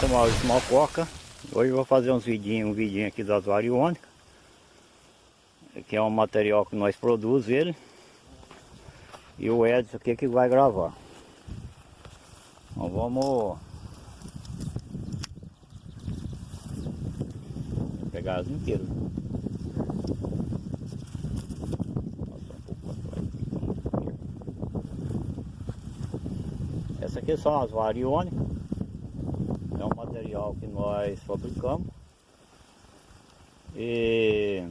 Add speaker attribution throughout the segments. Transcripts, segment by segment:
Speaker 1: sou Maurício Malcoca. Hoje eu vou fazer uns vidinhos, um vidinho aqui das variônicas. Que é um material que nós produzimos ele. E o Edson aqui que vai gravar. Então vamos pegar as inteiras. Essa aqui são as variônicas é um material que nós fabricamos e,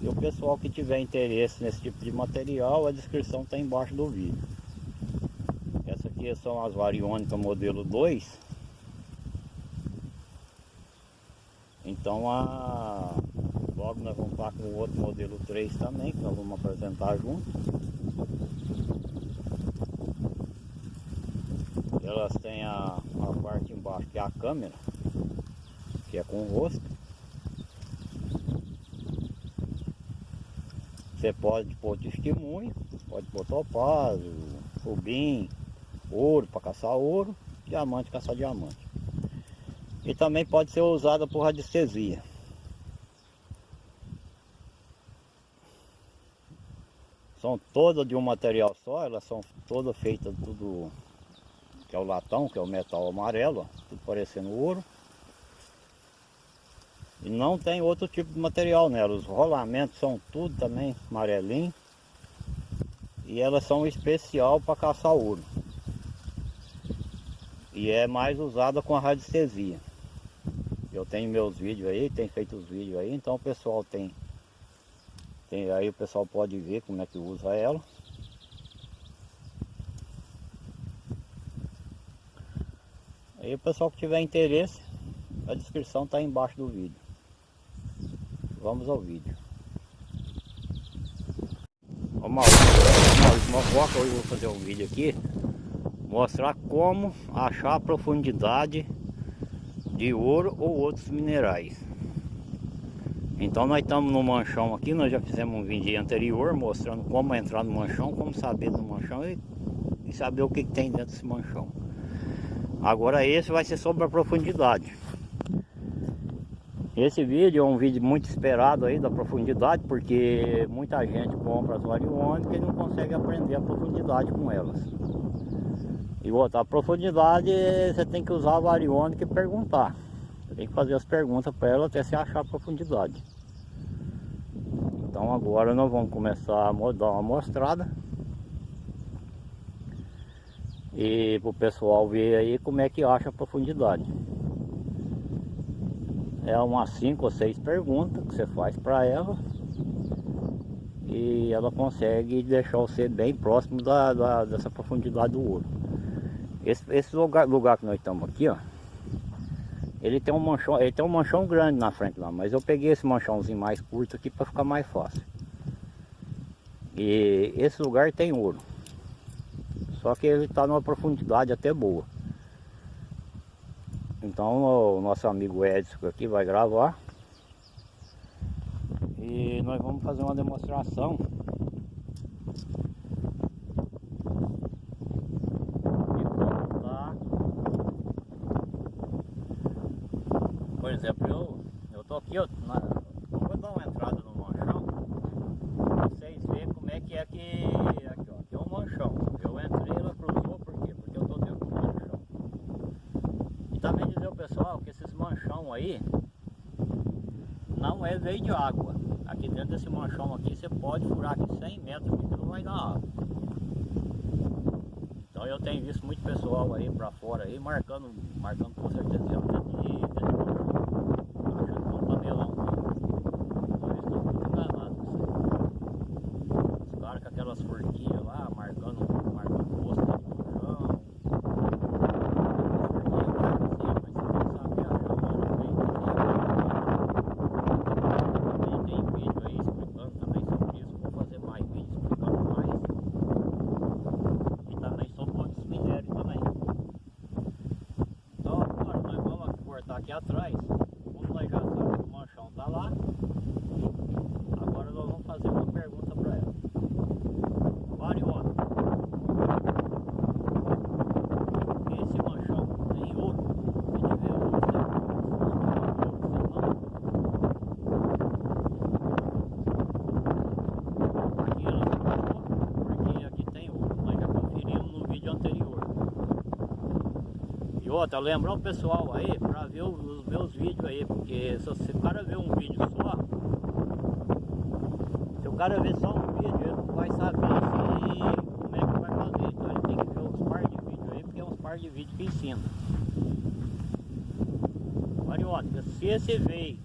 Speaker 1: e o pessoal que tiver interesse nesse tipo de material, a descrição está embaixo do vídeo. Essa aqui são as variônicas modelo 2. Então a, logo nós vamos estar com o outro modelo 3 também, que nós vamos apresentar junto. Elas têm a, a parte embaixo que é a câmera, que é com o rosto. Você pode pôr testemunho, pode pôr topázio, rubim, ouro para caçar ouro, diamante caçar diamante. E também pode ser usada por radiestesia. São todas de um material só, elas são todas feitas tudo que é o latão, que é o metal amarelo, ó, tudo parecendo ouro. E não tem outro tipo de material nela, os rolamentos são tudo também amarelinho. E elas são especial para caçar ouro. E é mais usada com a radiestesia. Eu tenho meus vídeos aí, tem feito os vídeos aí, então o pessoal tem, tem aí o pessoal pode ver como é que usa ela. Aí o pessoal que tiver interesse, a descrição está embaixo do vídeo. Vamos ao vídeo. Ó Maurício, hoje eu vou fazer um vídeo aqui mostrar como achar a profundidade de ouro ou outros minerais. Então nós estamos no manchão aqui, nós já fizemos um vídeo anterior mostrando como entrar no manchão, como saber do manchão e, e saber o que, que tem dentro desse manchão. Agora esse vai ser sobre a profundidade. Esse vídeo é um vídeo muito esperado aí da profundidade, porque muita gente compra as variônicas e não consegue aprender a profundidade com elas. E outra, a profundidade você tem que usar a variônica e perguntar. Você tem que fazer as perguntas para ela até você achar a profundidade. Então agora nós vamos começar a dar uma mostrada e para o pessoal ver aí como é que acha a profundidade. É umas 5 ou 6 perguntas que você faz para ela e ela consegue deixar você bem próximo da, da dessa profundidade do ouro. Esse, esse lugar, lugar que nós estamos aqui, ó, ele tem um manchão, ele tem um manchão grande na frente lá, mas eu peguei esse manchãozinho mais curto aqui para ficar mais fácil. E esse lugar tem ouro. Só que ele está numa profundidade até boa. Então o nosso amigo Edson aqui vai gravar. E nós vamos fazer uma demonstração. Por exemplo, eu, eu tô aqui, eu, na, vou dar uma entrada no manchão, pra vocês verem como é que é que, aqui ó, aqui é um manchão. Eu entrei pessoal que esses manchão aí não é veio de água. Aqui dentro desse manchão aqui você pode furar aqui 100 metros que não vai dar água. Então eu tenho visto muito pessoal aí pra fora aí marcando, marcando com certeza dentro de achando que é um tabelão. Então eles estão muito enganados. Os caras com aquelas forquilhas lá marcando, marcando posto aqui atrás, como nós já sabemos que o manchão está lá, agora nós vamos fazer uma pergunta para ela. Mariona, esse manchão tem E outra, lembrar o pessoal aí para ver os meus vídeos aí, porque se, o cara ver um vídeo só, se o cara ver só um vídeo, ele não vai saber se, como é que vai fazer. Então ele tem que ver uns par de vídeos aí, porque é uns par de vídeos que ensina. Mariótica, se esse veio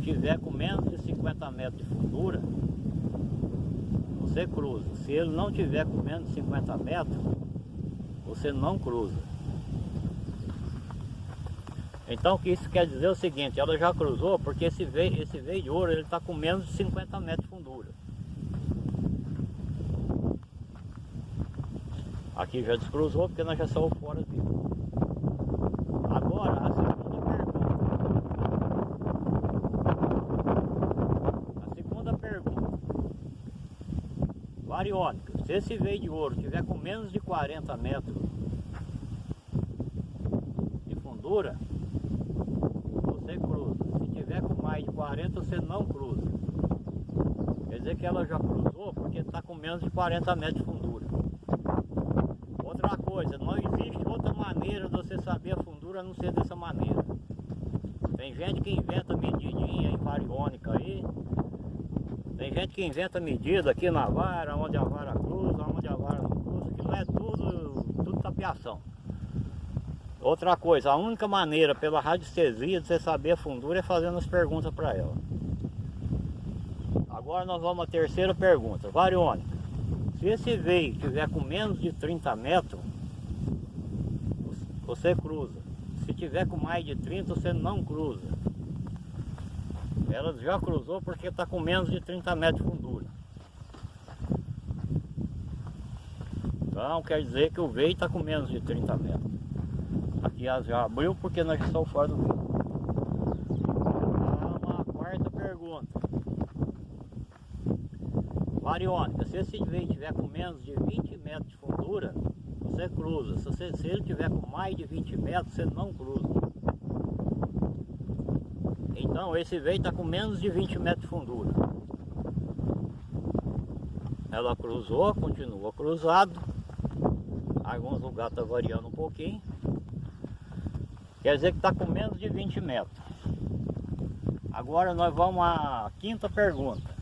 Speaker 1: tiver com menos de 50 metros de fundura, você cruza. Se ele não tiver com menos de 50 metros, você não cruza. Então o que isso quer dizer é o seguinte, ela já cruzou porque esse veio, esse veio de ouro ele está com menos de 50 metros de fundura. Aqui já descruzou porque nós já saímos fora dele. Agora, a segunda pergunta. A segunda pergunta. Variônica, se esse veio de ouro tiver com menos de 40 metros de fundura, você cruza. Se tiver com mais de 40, você não cruza. Quer dizer que ela já cruzou porque está com menos de 40 metros de fundura. Outra coisa, não existe outra maneira de você saber a fundura a não ser dessa maneira. Tem gente que inventa medidinha em variônica aí. Tem gente que inventa medida aqui na vara, onde a vara cruza, onde a vara não cruza, que não é tudo, tudo tapiação. Outra coisa, a única maneira pela radiestesia de você saber a fundura é fazendo as perguntas para ela. Agora nós vamos à terceira pergunta. Variônica, se esse veio tiver com menos de 30 metros, você cruza. Se tiver com mais de 30, você não cruza. Ela já cruzou porque está com menos de 30 metros de fundura. Então quer dizer que o veio está com menos de 30 metros. Aqui já abriu porque nós estamos fora do rio. Uma quarta pergunta. Variônica, se esse veio tiver com menos de 20 metros de fundura, você cruza. Se, você, se ele tiver com mais de 20 metros, você não cruza. Então esse veio está com menos de 20 metros de fundura. Ela cruzou, continua cruzado. Alguns lugares está variando um pouquinho. Quer dizer que está com menos de 20 metros. Agora nós vamos à quinta pergunta.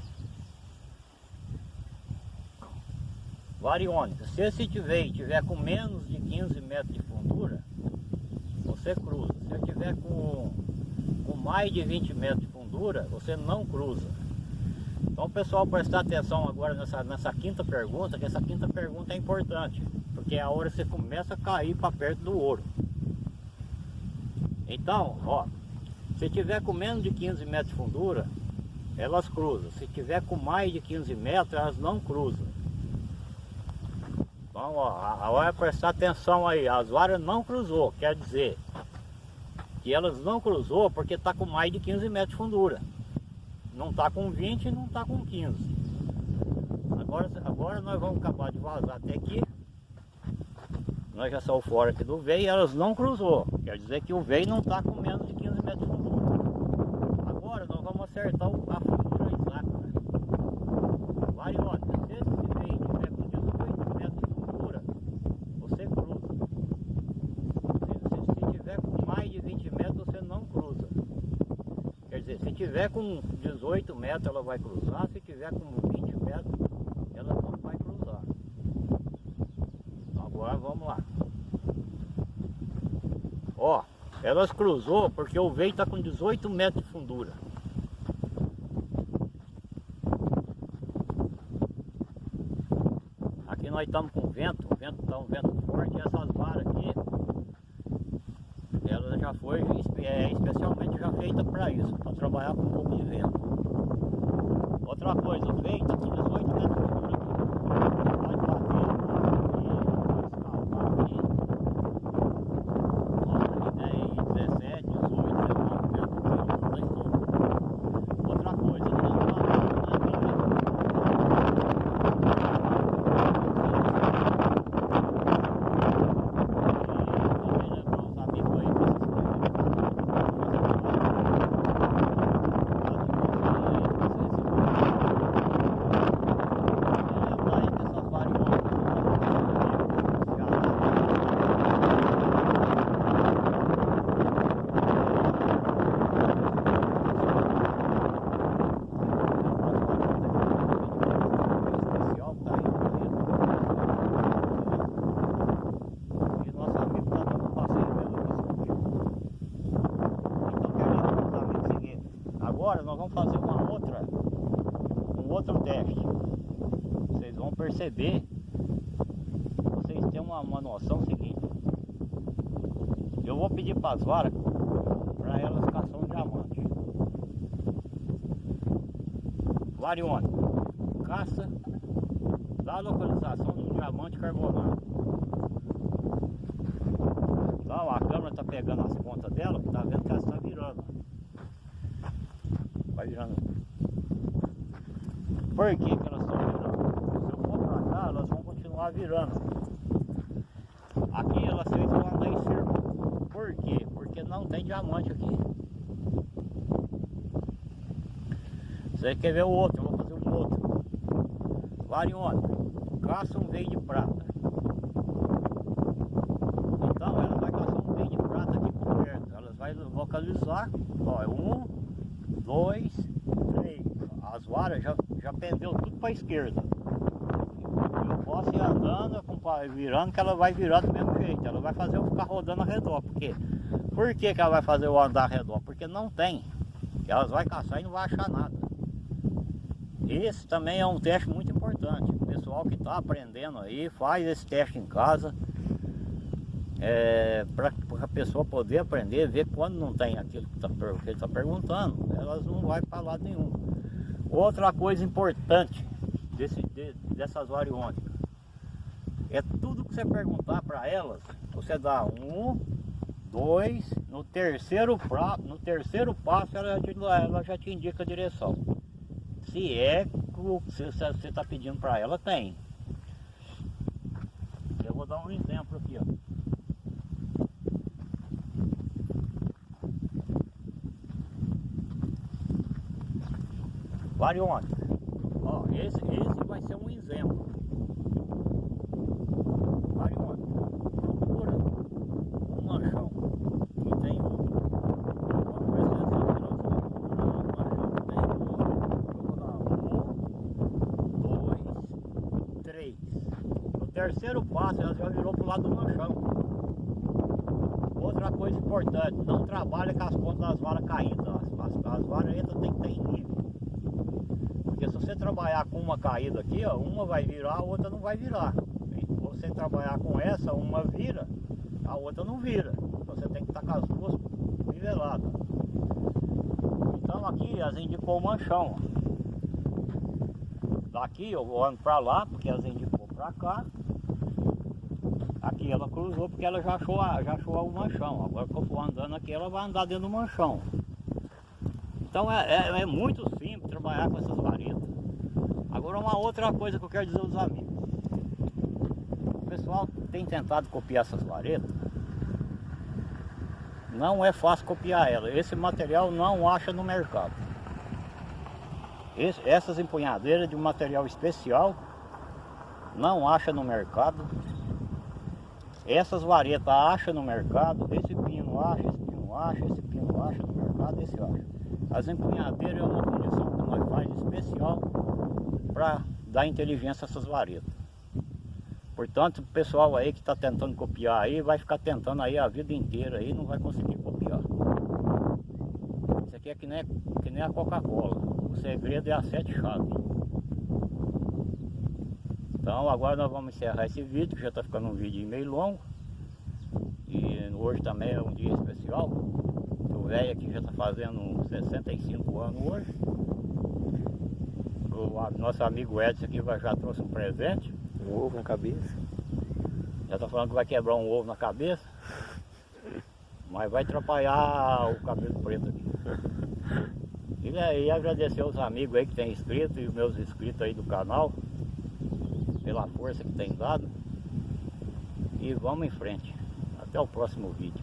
Speaker 1: Variônica, se esse tiver tiver com menos de 15 metros de fundura, você cruza. Se ele tiver com, com mais de 20 metros de fundura, você não cruza. Então pessoal prestar atenção agora nessa, nessa quinta pergunta, que essa quinta pergunta é importante, porque é a hora que você começa a cair para perto do ouro. Então, ó, se tiver com menos de 15 metros de fundura, elas cruzam. Se tiver com mais de 15 metros, elas não cruzam. Então, ó, a hora é prestar atenção aí, as varas não cruzou, quer dizer que elas não cruzou porque está com mais de 15 metros de fundura. Não está com 20 e não está com 15. Agora, agora nós vamos acabar de vazar até aqui nós já saímos fora aqui do veio e elas não cruzou. Quer dizer que o veio não está com menos de 15 metros de fundura. Agora nós vamos acertar a fundura exata. Variônica, se esse veio tiver com 18 metros de fundura, você cruza. Se, se, se tiver com mais de 20 metros, você não cruza. Quer dizer, se tiver com 18 metros, ela vai cruzar. Se tiver com 20 metros, ela não vai cruzar. Agora vamos lá. Ó, elas cruzou porque o veio está com 18 metros de fundura. Aqui nós estamos com vento, o vento está um vento forte e essas varas aqui, já foi é, especialmente já feita para isso, para trabalhar com um pouco de vento. Outra coisa, com 18 metros perceber, vocês têm uma, uma noção seguinte. Eu vou pedir para as varas, para elas caçar um diamante. Varione, caça da localização do diamante carbonado. Então a câmera está pegando as pontas dela, tá vendo que ela está virando. Vai virando. Por que, que elas estão virando? Se eu for para cá, elas continuar virando. Aqui elas fez eu andar em círculo. Por quê? Porque não tem diamante aqui. Você quer ver o outro? Eu vou fazer um outro. Varione, caça um veio de prata. Então ela vai caçar um veio de prata aqui por perto. Ela vai localizar. Ó, é um, dois, três. As varas já, já pendeu tudo para a esquerda. Andando, virando, que ela vai virar do mesmo jeito. Ela vai fazer eu ficar rodando ao redor. Por quê? Por que, que ela vai fazer eu andar ao redor? Porque não tem. Elas vão caçar e não vai achar nada. Esse também é um teste muito importante. O pessoal que está aprendendo aí, faz esse teste em casa. É, para a pessoa poder aprender, ver quando não tem aquilo que, tá, ele está perguntando, elas não vão para lado nenhum. Outra coisa importante desse, de, dessas variônicas é tudo que você perguntar para elas, você dá um, dois, no terceiro, pra, no terceiro passo ela, ela já te indica a direção. Se é o que você está pedindo para ela, tem. Eu vou dar um exemplo aqui, ó. Variônica. Ó, esse, esse vai ser um exemplo. Variônica. Procura um manchão que tem um terceiro passo ela já virou pro lado do manchão. Outra coisa importante, não trabalha com as pontas das varas caídas. As, as, as varas entram tem que ter em nível. Porque se você trabalhar com uma caída aqui, ó, uma vai virar, a outra não vai virar. Se você trabalhar com essa, uma vira, a outra não vira. Você tem que estar com as duas niveladas. Então aqui elas indicou o manchão. Daqui eu vou ando para lá, porque elas indicou para cá. Aqui ela cruzou porque ela já achou, já achou o manchão. Agora que eu for andando aqui, ela vai andar dentro do manchão. Então é, é, é muito simples trabalhar com essas varetas. Agora uma outra coisa que eu quero dizer aos amigos. O pessoal tem tentado copiar essas varetas. Não é fácil copiar ela. Esse material não acha no mercado. Esse, essas empunhadeiras de um material especial não acha no mercado. Essas varetas acha no mercado, esse pino acha, esse pino acha, esse pino acha no mercado, esse acha. As empunhadeiras é uma condição que nós faz especial para dar inteligência a essas varetas. Portanto, o pessoal aí que está tentando copiar aí, vai ficar tentando aí a vida inteira aí, não vai conseguir copiar. Isso aqui é que nem, que nem a Coca-Cola. O segredo é a sete chaves. Então agora nós vamos encerrar esse vídeo, que já está ficando um vídeo meio longo. E hoje também é um dia especial. O velho aqui já está fazendo 65 anos hoje. O nosso amigo Edson aqui já trouxe um presente.
Speaker 2: Um ovo na cabeça.
Speaker 1: Já está falando que vai quebrar um ovo na cabeça. Mas vai atrapalhar o cabelo preto aqui. E, e agradecer aos amigos aí que tem inscrito e os meus inscritos aí do canal pela força que tem dado. E vamos em frente. Até o próximo vídeo.